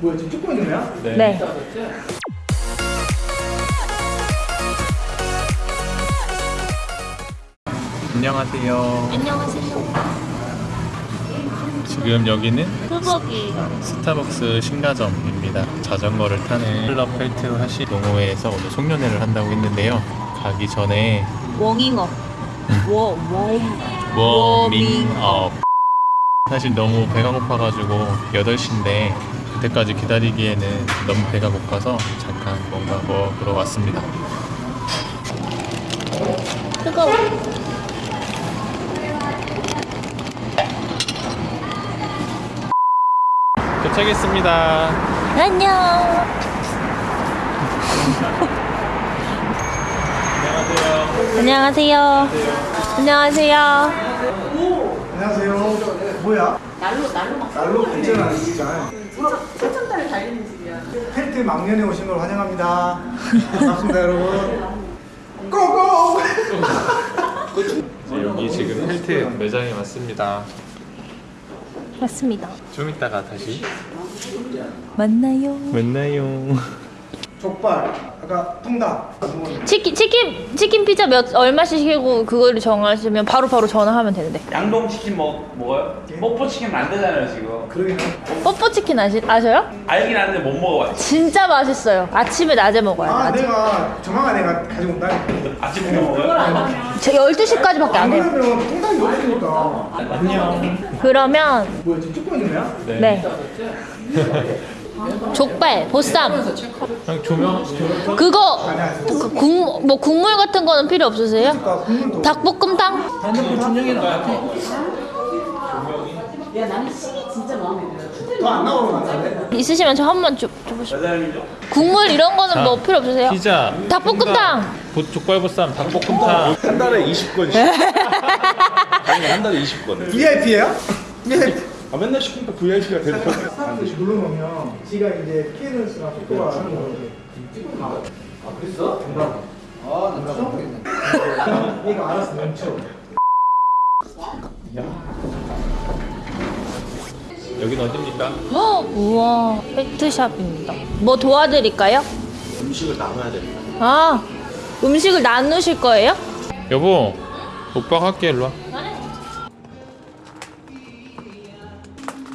뭐야 지금 찍고 있는 거야? 네. 안녕하세요. 안녕하세요. 지금 여기는 후보기. 스타벅스 신가점입니다. 자전거를 타는 클럽 펠트 하시 동호회에서 오늘 송년회를 한다고 했는데요. 가기 전에 워밍업. 워, 워. 워밍업. 사실 너무 배가 고파가지고 8시인데 그때까지 기다리기에는 너무 배가 고파서 잠깐 뭔가 먹으러 왔습니다. 뜨거워. 도착했습니다. 안녕. 안녕하세요. 안녕하세요. 안녕하세요. 안녕하세요 뭐야? 날로 날로 막 날로 발전하는 집이잖아요 설정달을 달리는 집이야. 펜트 망년에 오신 걸 환영합니다 반갑습니다 여러분 고고! 여기 지금 펠트 매장에 왔습니다. 맞습니다. 좀 이따가 다시 만나요. 만나요. 족발 아까 통닭 치킨 치킨 치킨 피자 몇 얼마씩 시키고 그거를 정하시면 바로 바로 전화하면 되는데. 양동 치킨 먹 먹어요? 뽀뽀 치킨 안 되잖아요 지금. 그러긴 해 뽀뽀 치킨 아시, 아셔요? 알긴 아는데 못 먹어봤지. 진짜 맛있어요. 아침에 낮에 먹어요. 아 낮에. 내가 정황아 내가 가지고 온다 아침에 먹어요? 저 12시까지밖에 안 해요. 그러면 통닭이 없으니까 안녕. 그러면 뭐야 지금 찍고 있는 거야? 네. 족발, 보쌈. 형 조명 그거 그 국, 뭐 국물 같은 거는 필요 없으세요? 아까 국물도 닭볶음탕? 야 나는 식이 진짜 마음에 들어. 더안 나오는 거 같은데? 있으시면 저 한 번 줘보시죠. 국물 이런 거는 뭐 필요 없으세요? 피자 닭볶음탕. 보, 족발보쌈 닭볶음탕 한 달에 20건씩. 아니 한 달에 20건. VIP예요? 아 맨날 시키니까 VIP가 되는 거야. 사람들이 눌러놓으면 지가 이제 피해는수나 속도가 하는 거지 아, 그랬어? 정답 아, 나 추적했네 얘가 알아서 멈춰 여긴 어딥니까? 헉, 우와, 팩트샵입니다. 뭐 도와드릴까요? 음식을 나눠야 됩니다. 아, 음식을 나누실 거예요? 여보 오빠가 할게 일로 와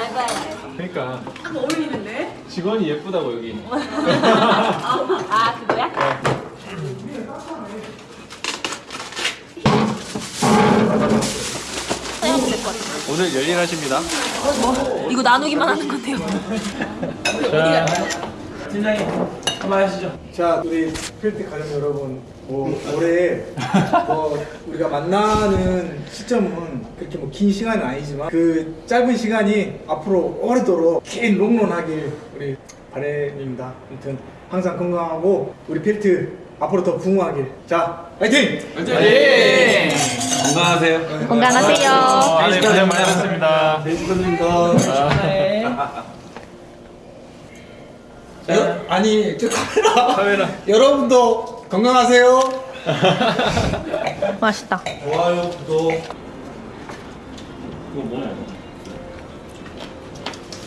요즘에는. 그러니까 딱 어울리는데? 직원이 예쁘다고 여기 아, 그거야? 오늘 열일하십니다 이거 나누기만 하는 건데요. 팀장님 한번 하시죠. 자, 우리 필드 가족 여러분, 뭐, 올해 뭐 우리가 만나는 시점은 그렇게 뭐 긴 시간은 아니지만 그 짧은 시간이 앞으로 오래도록 긴 롱런하길 우리 바람입니다. 아무튼 항상 건강하고 우리 필드 앞으로 더 붕흥하길. 자, 화이팅! 건강하세요. 건강하세요. 아, 네, 고생 많으셨습니다 네, 축하드립니다. 여, 아니, 저 카메라. 카메라 여러분도 건강하세요. 맛있다. 좋아요, 구독.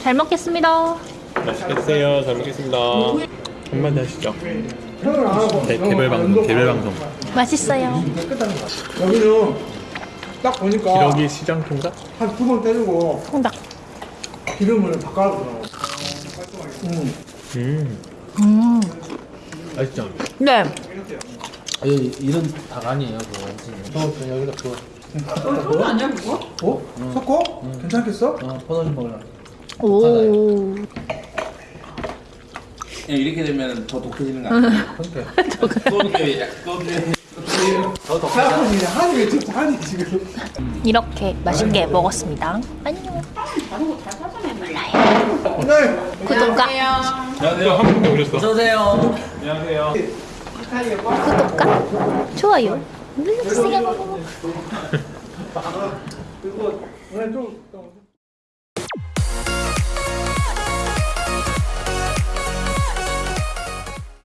잘 먹겠습니다. 맛있게 드세요 잘 먹겠습니다 한마디 하시죠. 개, 개별 방송 개별 방송 맛있어요. 여기는 딱 보니까 기러기 시장 통닭 한 두 번 때리고 통닭. 기름을 바꿔주더라고. 음. 음 음. 맛있죠 네. 아니 이런 닭 아니에요 그거 저 여기다 그거 그거 아니야 그거? 어? 섞어? 괜찮겠어? 어 퍼너지 먹으라 오. 이렇게 되면 더 독해지는 거 아니에요? 그러니까 한이 지금 한이 지금. 이렇게 맛있게 먹었습니다. 안녕. 몰라요. 구독과 안녕하세요. 한국에 오셨어. 어서오세요. 안녕하세요. 구독과 좋아요 눌러주세요. 그리고 오늘 좀